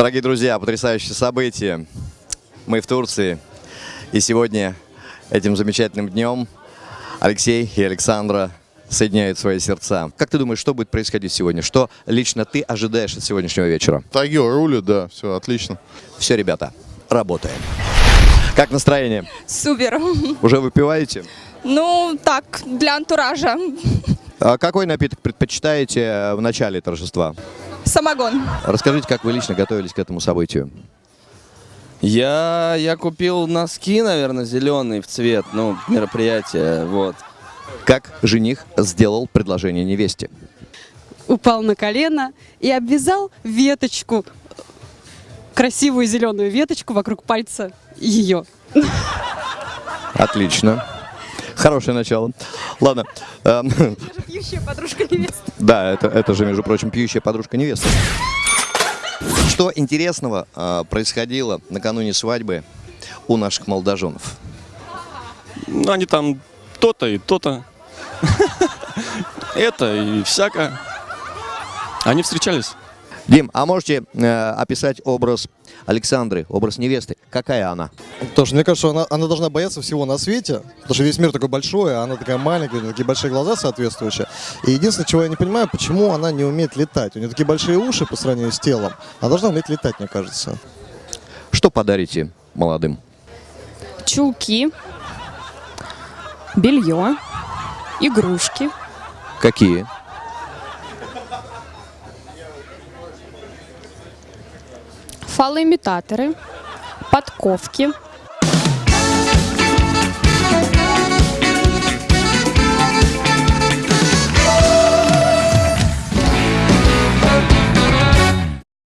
Дорогие друзья, потрясающее событие. Мы в Турции. И сегодня, этим замечательным днем, Алексей и Александра соединяют свои сердца. Как ты думаешь, что будет происходить сегодня? Что лично ты ожидаешь от сегодняшнего вечера? Тагил рулит, да, все отлично. Все, ребята, работаем. Как настроение? Супер. Уже выпиваете? Ну, так, для антуража. А какой напиток предпочитаете в начале торжества? Самогон. Расскажите, как вы лично готовились к этому событию? Я, я купил носки, наверное, зеленые в цвет, ну, мероприятие, вот. Как жених сделал предложение невесте? упал на колено и обвязал веточку, красивую зеленую веточку вокруг пальца ее. Отлично. Хорошее начало. Ладно. эм, Пьющая подружка невесты. Да, это, это же, между прочим, пьющая подружка невесты. Что интересного э, происходило накануне свадьбы у наших молодоженов? Ну, они там то-то и то-то. Это и всяко. Они встречались. Дим, а можете э, описать образ Александры, образ невесты? Какая она? Тоже, мне кажется, она, она должна бояться всего на свете, потому что весь мир такой большой, а она такая маленькая, у нее такие большие глаза соответствующие. И единственное, чего я не понимаю, почему она не умеет летать. У нее такие большие уши по сравнению с телом. Она должна уметь летать, мне кажется. Что подарите молодым? Чулки, белье, игрушки, Какие? Фалоимитаторы, подковки,